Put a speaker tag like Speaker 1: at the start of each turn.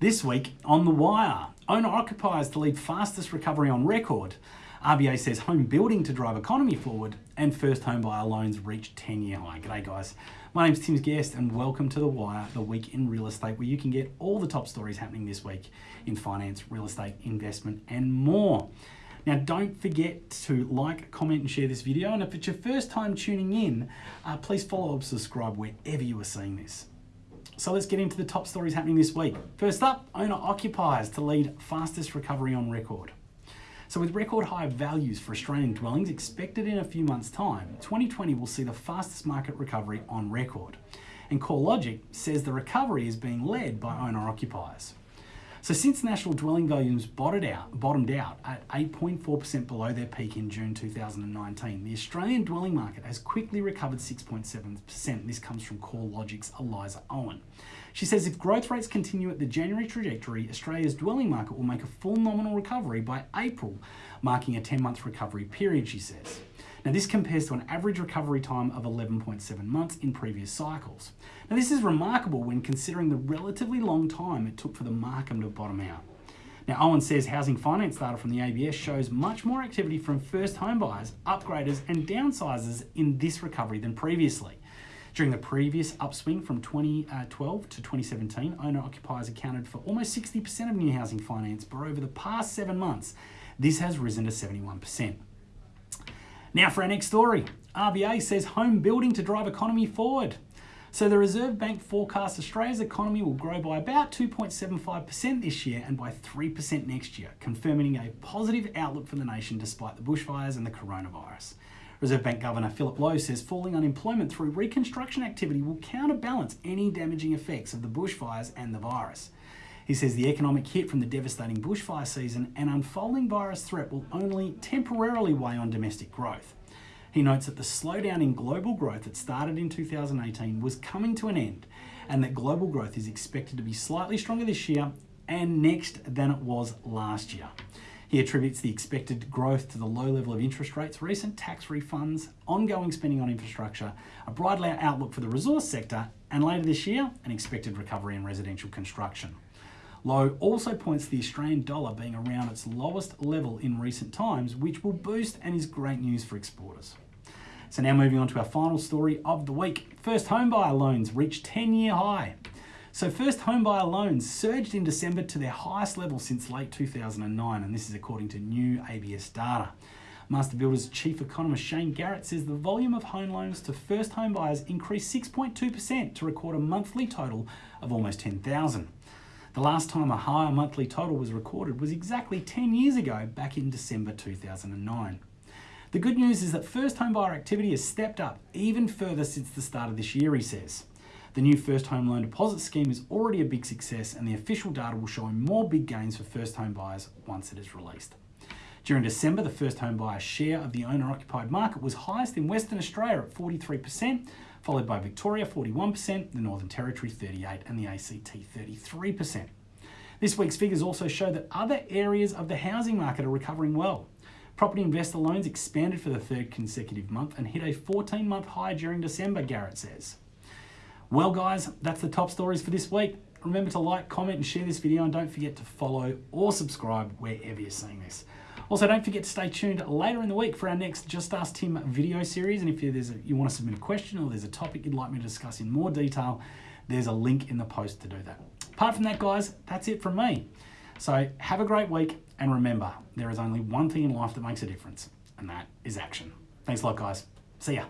Speaker 1: This week on The Wire, owner occupiers to lead fastest recovery on record. RBA says home building to drive economy forward, and first home buyer loans reach 10 year high. G'day, guys. My name's Tim Guest, and welcome to The Wire, the week in real estate, where you can get all the top stories happening this week in finance, real estate, investment, and more. Now, don't forget to like, comment, and share this video. And if it's your first time tuning in, uh, please follow or subscribe wherever you are seeing this. So let's get into the top stories happening this week. First up, owner occupiers to lead fastest recovery on record. So with record high values for Australian dwellings expected in a few months time, 2020 will see the fastest market recovery on record. And CoreLogic says the recovery is being led by owner occupiers. So since national dwelling volumes bottomed out, bottomed out at 8.4% below their peak in June 2019, the Australian dwelling market has quickly recovered 6.7%. This comes from CoreLogic's Eliza Owen. She says if growth rates continue at the January trajectory, Australia's dwelling market will make a full nominal recovery by April, marking a 10-month recovery period, she says. Now this compares to an average recovery time of 11.7 months in previous cycles. Now this is remarkable when considering the relatively long time it took for the market to bottom out. Now Owen says housing finance data from the ABS shows much more activity from first home buyers, upgraders and downsizers in this recovery than previously. During the previous upswing from 2012 uh, to 2017, owner occupiers accounted for almost 60% of new housing finance, but over the past seven months, this has risen to 71%. Now for our next story. RBA says home building to drive economy forward. So the Reserve Bank forecasts Australia's economy will grow by about 2.75% this year and by 3% next year, confirming a positive outlook for the nation despite the bushfires and the coronavirus. Reserve Bank Governor Philip Lowe says falling unemployment through reconstruction activity will counterbalance any damaging effects of the bushfires and the virus. He says the economic hit from the devastating bushfire season and unfolding virus threat will only temporarily weigh on domestic growth. He notes that the slowdown in global growth that started in 2018 was coming to an end and that global growth is expected to be slightly stronger this year and next than it was last year. He attributes the expected growth to the low level of interest rates, recent tax refunds, ongoing spending on infrastructure, a brighter outlook for the resource sector, and later this year, an expected recovery in residential construction. Lowe also points to the Australian dollar being around its lowest level in recent times, which will boost and is great news for exporters. So now moving on to our final story of the week. First homebuyer loans reached 10-year high. So first homebuyer loans surged in December to their highest level since late 2009, and this is according to new ABS data. Master Builders chief economist Shane Garrett says the volume of home loans to first home buyers increased 6.2% to record a monthly total of almost 10,000. The last time a higher monthly total was recorded was exactly 10 years ago, back in December 2009. The good news is that first home buyer activity has stepped up even further since the start of this year, he says. The new first home loan deposit scheme is already a big success and the official data will show more big gains for first home buyers once it is released. During December, the first home buyer share of the owner occupied market was highest in Western Australia at 43%, followed by Victoria 41%, the Northern Territory 38 and the ACT 33%. This week's figures also show that other areas of the housing market are recovering well. Property investor loans expanded for the third consecutive month and hit a 14-month high during December, Garrett says. Well guys, that's the top stories for this week. Remember to like, comment and share this video and don't forget to follow or subscribe wherever you're seeing this. Also, don't forget to stay tuned later in the week for our next Just Ask Tim video series. And if there's a, you want to submit a question or there's a topic you'd like me to discuss in more detail, there's a link in the post to do that. Apart from that, guys, that's it from me. So have a great week. And remember, there is only one thing in life that makes a difference, and that is action. Thanks a lot, guys. See ya.